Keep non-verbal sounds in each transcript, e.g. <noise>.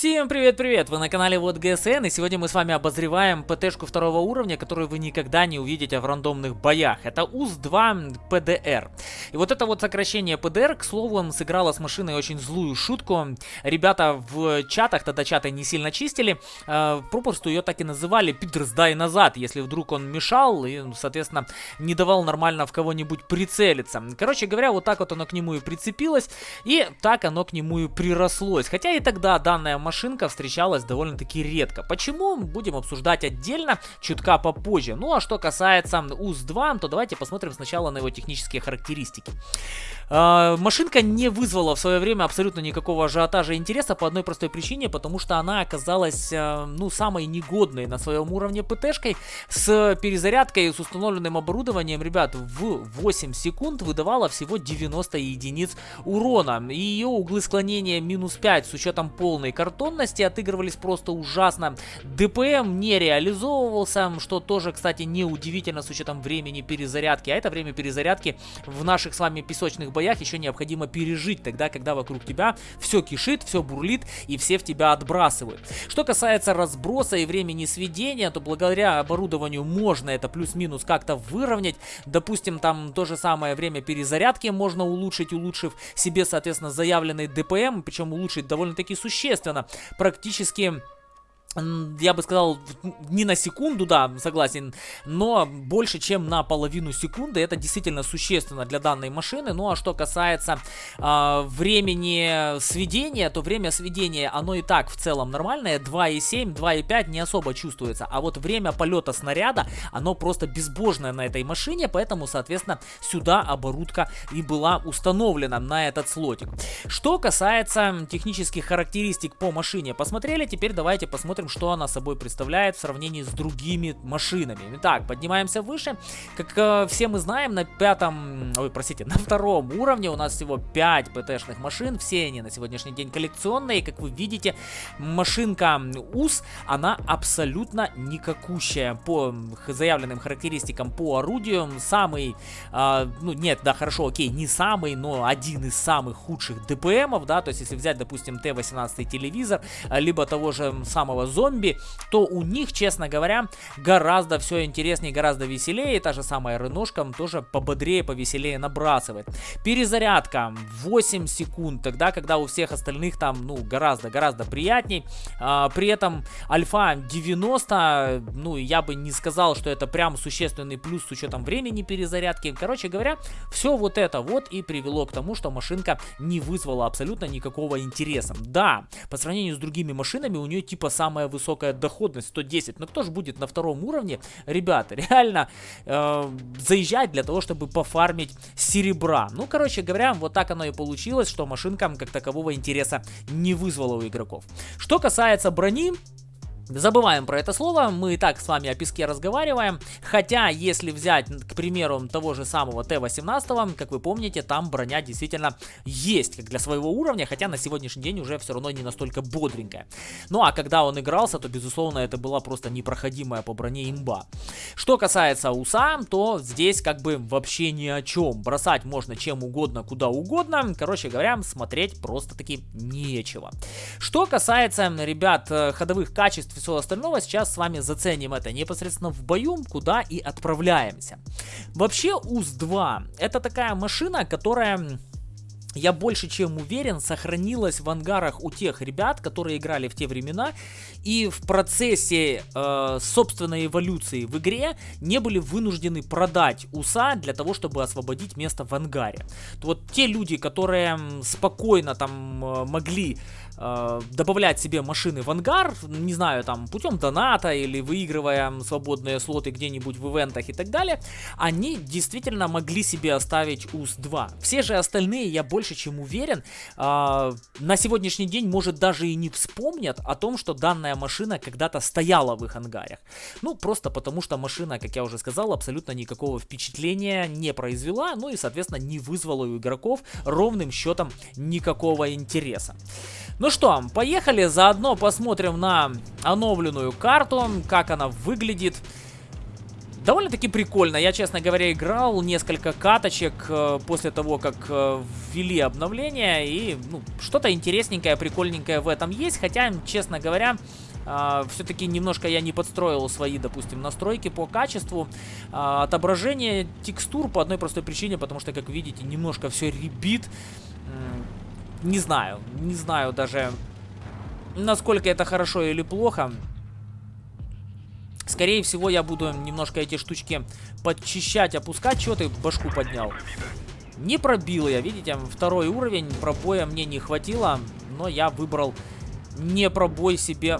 Всем привет-привет! Вы на канале Вот ГСН, и сегодня мы с вами обозреваем ПТшку второго уровня, которую вы никогда не увидите в рандомных боях. Это УЗ-2 ПДР. И вот это вот сокращение ПДР, к слову, сыграло с машиной очень злую шутку. Ребята в чатах, тогда чаты не сильно чистили, э, попросту ее так и называли «Пидр, сдай назад», если вдруг он мешал и, соответственно, не давал нормально в кого-нибудь прицелиться. Короче говоря, вот так вот оно к нему и прицепилось, и так оно к нему и прирослось. Хотя и тогда данная машинка встречалась довольно-таки редко. Почему? Будем обсуждать отдельно, чутка попозже. Ну а что касается УЗ-2, то давайте посмотрим сначала на его технические характеристики. Э, машинка не вызвала в свое время абсолютно никакого ажиотажа и интереса по одной простой причине, потому что она оказалась, э, ну, самой негодной на своем уровне ПТшкой с перезарядкой, с установленным оборудованием, ребят, в 8 секунд выдавала всего 90 единиц урона. И ее углы склонения минус 5 с учетом полной картонности отыгрывались просто ужасно. ДПМ не реализовывался, что тоже, кстати, неудивительно с учетом времени перезарядки. А это время перезарядки в наших с вами песочных боях еще необходимо пережить, тогда, когда вокруг тебя все кишит, все бурлит и все в тебя отбрасывают. Что касается разброса и времени сведения, то благодаря оборудованию можно это плюс-минус как-то выровнять. Допустим, там то же самое время перезарядки можно улучшить, улучшив себе, соответственно, заявленный ДПМ, причем улучшить довольно-таки существенно практически я бы сказал, не на секунду, да, согласен, но больше, чем на половину секунды. Это действительно существенно для данной машины. Ну а что касается э, времени сведения, то время сведения, оно и так в целом нормальное. 2,7, 2,5 не особо чувствуется. А вот время полета снаряда, оно просто безбожное на этой машине, поэтому, соответственно, сюда оборудка и была установлена на этот слотик. Что касается технических характеристик по машине, посмотрели, теперь давайте посмотрим посмотрим, что она собой представляет в сравнении с другими машинами. Итак, поднимаемся выше. Как э, все мы знаем, на пятом, ой, простите, <laughs> на втором уровне у нас всего 5 ПТ-шных машин. Все они на сегодняшний день коллекционные. Как вы видите, машинка УС, она абсолютно никакущая по заявленным характеристикам по орудию. Самый, э, ну нет, да, хорошо, окей, не самый, но один из самых худших ДПМов, да, то есть если взять, допустим, Т-18 телевизор, либо того же самого зомби, то у них, честно говоря, гораздо все интереснее, гораздо веселее. И та же самая рынушка тоже пободрее, повеселее набрасывает. Перезарядка 8 секунд, тогда, когда у всех остальных там, ну, гораздо-гораздо приятней. А, при этом альфа 90, ну, я бы не сказал, что это прям существенный плюс с учетом времени перезарядки. Короче говоря, все вот это вот и привело к тому, что машинка не вызвала абсолютно никакого интереса. Да, по сравнению с другими машинами у нее типа самая самая высокая доходность 110. Но кто же будет на втором уровне, ребята, реально э, заезжать для того, чтобы пофармить серебра. Ну, короче говоря, вот так оно и получилось, что машинка как такового интереса не вызвала у игроков. Что касается брони, Забываем про это слово, мы и так с вами о песке разговариваем, хотя если взять, к примеру, того же самого Т-18, как вы помните, там броня действительно есть, как для своего уровня, хотя на сегодняшний день уже все равно не настолько бодренькая. Ну а когда он игрался, то безусловно это была просто непроходимая по броне имба. Что касается УСА, то здесь как бы вообще ни о чем, бросать можно чем угодно, куда угодно, короче говоря, смотреть просто-таки нечего. Что касается, ребят, э, ходовых качеств всего остального, сейчас с вами заценим это непосредственно в бою, куда и отправляемся. Вообще УЗ-2 это такая машина, которая я больше чем уверен, сохранилась в ангарах у тех ребят, которые играли в те времена и в процессе э, собственной эволюции в игре не были вынуждены продать УСА для того, чтобы освободить место в ангаре. Вот те люди, которые спокойно там э, могли э, добавлять себе машины в ангар, не знаю, там, путем доната или выигрывая свободные слоты где-нибудь в ивентах и так далее, они действительно могли себе оставить УС-2. Все же остальные, я больше чем уверен, э, на сегодняшний день, может, даже и не вспомнят о том, что данная машина когда-то стояла в их ангарах. Ну, просто потому что машина, как я уже сказал, абсолютно никакого впечатления не произвела, ну и, соответственно, не вызвала у игроков ровным счетом никакого интереса. Ну что, поехали, заодно посмотрим на оновленную карту, как она выглядит. Довольно-таки прикольно. Я, честно говоря, играл несколько каточек э, после того, как э, ввели обновление. И ну, что-то интересненькое, прикольненькое в этом есть. Хотя, честно говоря, Uh, все-таки немножко я не подстроил свои, допустим, настройки по качеству. Uh, отображение текстур по одной простой причине, потому что, как видите, немножко все ребит. Не знаю, не знаю даже, насколько это хорошо или плохо. Скорее всего, я буду немножко эти штучки подчищать, опускать. Чего ты башку поднял? Не пробил я, видите, второй уровень, пробоя мне не хватило, но я выбрал не пробой себе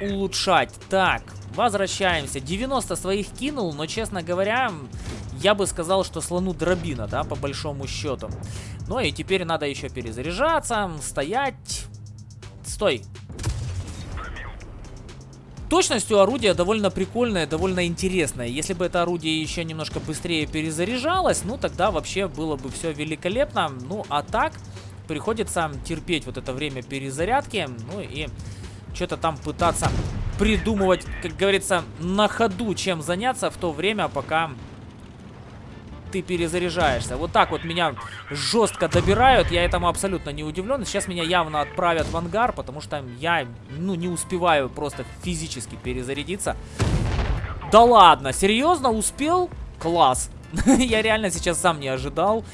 улучшать. Так, возвращаемся. 90 своих кинул, но, честно говоря, я бы сказал, что слону дробина, да, по большому счету. Ну и теперь надо еще перезаряжаться, стоять. Стой, Точностью орудия довольно прикольное, довольно интересное. Если бы это орудие еще немножко быстрее перезаряжалось, ну тогда вообще было бы все великолепно. Ну а так приходится терпеть вот это время перезарядки. Ну и что-то там пытаться придумывать, как говорится, на ходу, чем заняться в то время, пока ты перезаряжаешься. Вот так вот меня жестко добирают, я этому абсолютно не удивлен. Сейчас меня явно отправят в ангар, потому что я, ну, не успеваю просто физически перезарядиться. Да ладно, серьезно, успел? Класс. <laughs> я реально сейчас сам не ожидал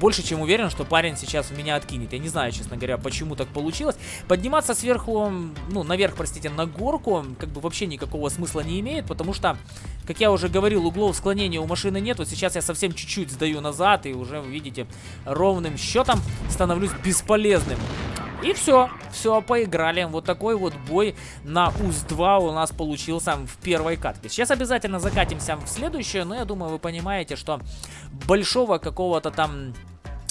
больше чем уверен, что парень сейчас меня откинет. Я не знаю, честно говоря, почему так получилось. Подниматься сверху, ну, наверх, простите, на горку, как бы вообще никакого смысла не имеет, потому что, как я уже говорил, углов склонения у машины нет. Вот сейчас я совсем чуть-чуть сдаю назад, и уже, видите, ровным счетом становлюсь бесполезным. И все, все, поиграли. Вот такой вот бой на УЗ-2 у нас получился в первой катке. Сейчас обязательно закатимся в следующую, но я думаю, вы понимаете, что большого какого-то там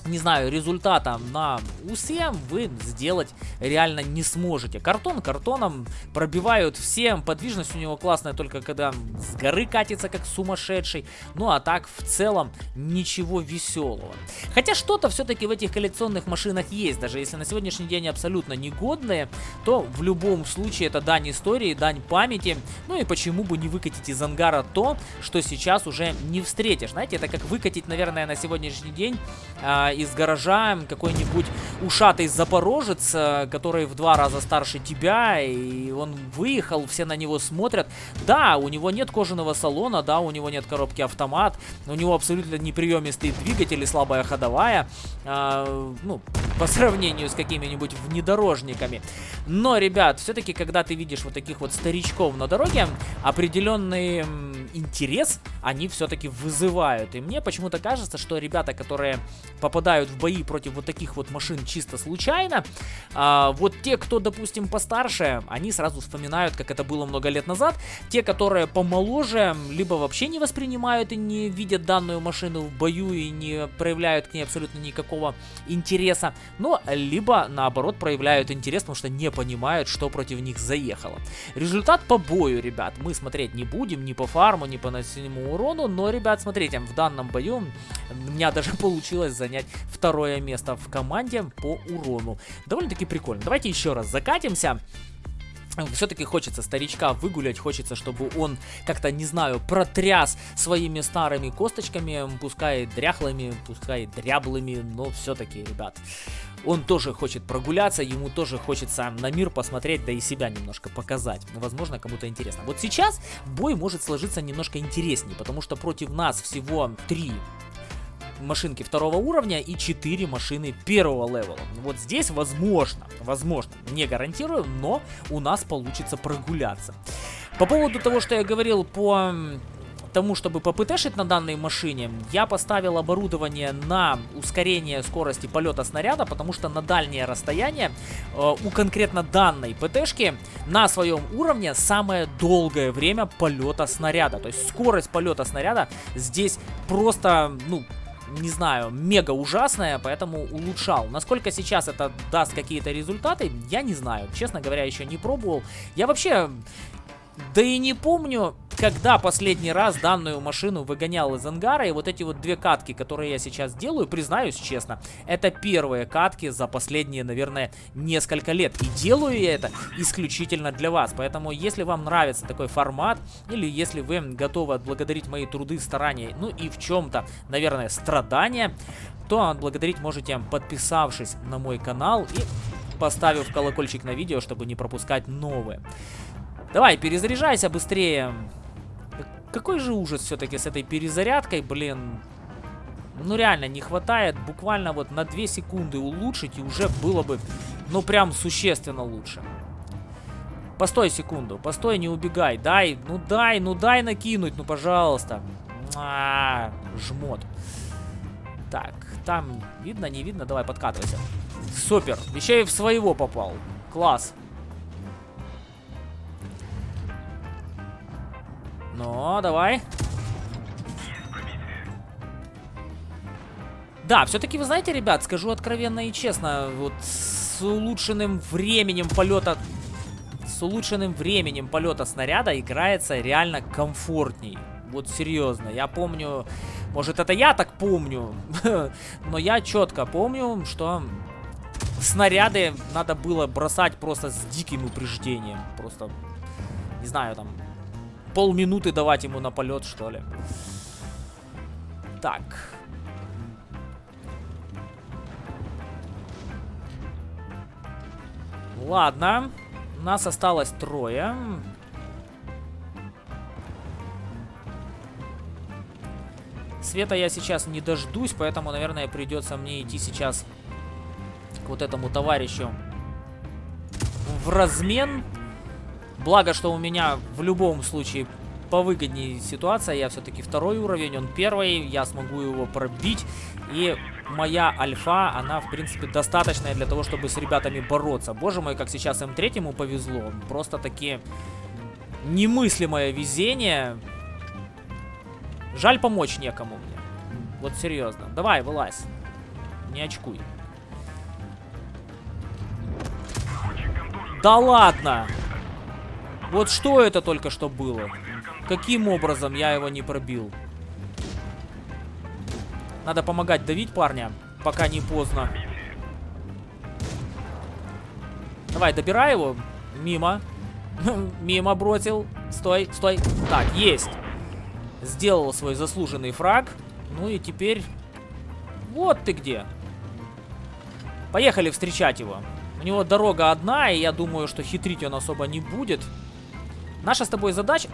не знаю, результата на усе вы сделать реально не сможете. Картон картоном пробивают всем. Подвижность у него классная только когда с горы катится как сумасшедший. Ну а так в целом ничего веселого. Хотя что-то все-таки в этих коллекционных машинах есть. Даже если на сегодняшний день абсолютно негодные, то в любом случае это дань истории, дань памяти. Ну и почему бы не выкатить из ангара то, что сейчас уже не встретишь. Знаете, это как выкатить, наверное, на сегодняшний день а, из гаража какой-нибудь ушатый запорожец, э, который в два раза старше тебя, и он выехал, все на него смотрят. Да, у него нет кожаного салона, да, у него нет коробки автомат, у него абсолютно неприемистый двигатель и слабая ходовая, э, ну, по сравнению с какими-нибудь внедорожниками. Но, ребят, все-таки, когда ты видишь вот таких вот старичков на дороге, определенный интерес они все-таки вызывают. И мне почему-то кажется, что ребята, которые попадают в бои против вот таких вот машин чисто случайно, а, вот те, кто, допустим, постарше, они сразу вспоминают, как это было много лет назад. Те, которые помоложе, либо вообще не воспринимают и не видят данную машину в бою и не проявляют к ней абсолютно никакого интереса, но либо наоборот проявляют интерес, потому что не понимают, что против них заехало. Результат по бою, ребят, мы смотреть не будем, ни по фарму, ни по наносимому урону, но, ребят, смотрите, в данном бою у меня даже <laughs> получилось занять второе место в команде по урону. Довольно-таки прикольно. Давайте еще раз закатимся. Все-таки хочется старичка выгулять, хочется, чтобы он как-то, не знаю, протряс своими старыми косточками, пускай дряхлыми, пускай дряблыми, но все-таки, ребят, он тоже хочет прогуляться, ему тоже хочется на мир посмотреть, да и себя немножко показать. Возможно, кому-то интересно. Вот сейчас бой может сложиться немножко интереснее, потому что против нас всего три машинки второго уровня и 4 машины первого левела. Вот здесь возможно, возможно, не гарантирую, но у нас получится прогуляться. По поводу того, что я говорил по тому, чтобы попытешить на данной машине, я поставил оборудование на ускорение скорости полета снаряда, потому что на дальнее расстояние э, у конкретно данной ПТшки на своем уровне самое долгое время полета снаряда. То есть скорость полета снаряда здесь просто, ну, не знаю, мега ужасная, поэтому улучшал. Насколько сейчас это даст какие-то результаты, я не знаю. Честно говоря, еще не пробовал. Я вообще... Да и не помню, когда последний раз данную машину выгонял из ангара, и вот эти вот две катки, которые я сейчас делаю, признаюсь честно, это первые катки за последние, наверное, несколько лет. И делаю я это исключительно для вас. Поэтому, если вам нравится такой формат, или если вы готовы отблагодарить мои труды, старания, ну и в чем-то, наверное, страдания, то отблагодарить можете, подписавшись на мой канал и поставив колокольчик на видео, чтобы не пропускать новые. Давай, перезаряжайся быстрее. Какой же ужас все-таки с этой перезарядкой, блин. Ну реально, не хватает буквально вот на 2 секунды улучшить, и уже было бы, ну прям существенно лучше. Постой секунду, постой, не убегай. Дай, ну дай, ну дай накинуть, ну пожалуйста. А, -а, -а жмот. Так, там видно, не видно? Давай, подкатывайся. Супер. Еще и в своего попал. Класс. Ну, давай. Да, все-таки, вы знаете, ребят, скажу откровенно и честно, вот с улучшенным временем полета... С улучшенным временем полета снаряда играется реально комфортней. Вот серьезно, я помню... Может, это я так помню, <laughs> но я четко помню, что снаряды надо было бросать просто с диким упреждением. Просто, не знаю, там, полминуты давать ему на полет, что ли. Так. Ладно. Нас осталось трое. Света я сейчас не дождусь, поэтому, наверное, придется мне идти сейчас к вот этому товарищу в размен. Благо, что у меня в любом случае повыгоднее ситуация. Я все-таки второй уровень, он первый. Я смогу его пробить. И моя альфа, она, в принципе, достаточная для того, чтобы с ребятами бороться. Боже мой, как сейчас М3 повезло. Просто таки немыслимое везение. Жаль, помочь некому мне. Вот серьезно. Давай, вылазь. Не очкуй. Да ладно! Вот что это только что было? Каким образом я его не пробил? Надо помогать давить парня, пока не поздно. Давай, добирай его. Мимо. <laughs> Мимо бросил. Стой, стой. Так, есть. Сделал свой заслуженный фраг. Ну и теперь... Вот ты где. Поехали встречать его. У него дорога одна, и я думаю, что хитрить он особо не будет. Наша с тобой задача...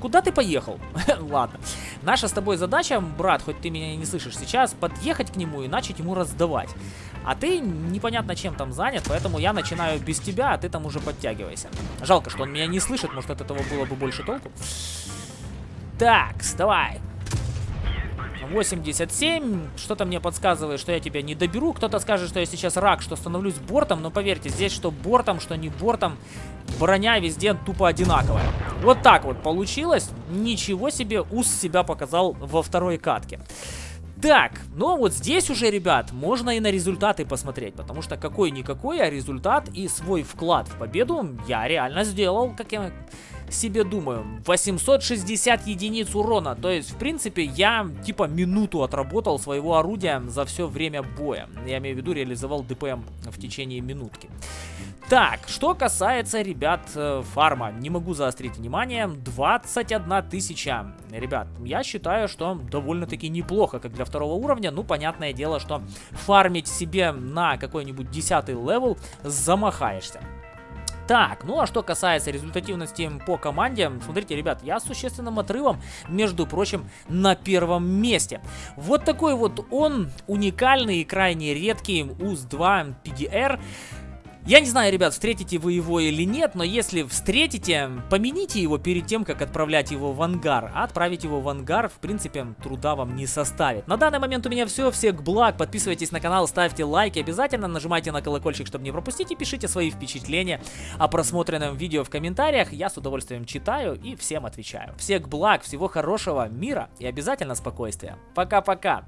Куда ты поехал? <laughs> Ладно. Наша с тобой задача, брат, хоть ты меня не слышишь сейчас, подъехать к нему и начать ему раздавать. А ты непонятно чем там занят, поэтому я начинаю без тебя, а ты там уже подтягивайся. Жалко, что он меня не слышит, может от этого было бы больше толку. Так, давай. 87. Что-то мне подсказывает, что я тебя не доберу. Кто-то скажет, что я сейчас рак, что становлюсь бортом. Но поверьте, здесь что бортом, что не бортом, броня везде тупо одинаковая. Вот так вот получилось. Ничего себе, ус себя показал во второй катке. Так, ну вот здесь уже, ребят, можно и на результаты посмотреть, потому что какой-никакой, а результат и свой вклад в победу я реально сделал, как я себе думаю, 860 единиц урона. То есть, в принципе, я типа минуту отработал своего орудия за все время боя. Я имею в виду, реализовал ДПМ в течение минутки. Так, что касается, ребят, э, фарма. Не могу заострить внимание. 21 тысяча. Ребят, я считаю, что довольно-таки неплохо, как для второго уровня. Ну, понятное дело, что фармить себе на какой-нибудь 10 level замахаешься. Так, ну а что касается результативности по команде, смотрите, ребят, я с существенным отрывом, между прочим, на первом месте. Вот такой вот он, уникальный и крайне редкий УЗ-2 PDR. Я не знаю, ребят, встретите вы его или нет, но если встретите, помяните его перед тем, как отправлять его в ангар. А отправить его в ангар, в принципе, труда вам не составит. На данный момент у меня все. Всех благ. Подписывайтесь на канал, ставьте лайки. Обязательно нажимайте на колокольчик, чтобы не пропустить. И пишите свои впечатления о просмотренном видео в комментариях. Я с удовольствием читаю и всем отвечаю. Всех благ, всего хорошего, мира и обязательно спокойствия. Пока-пока.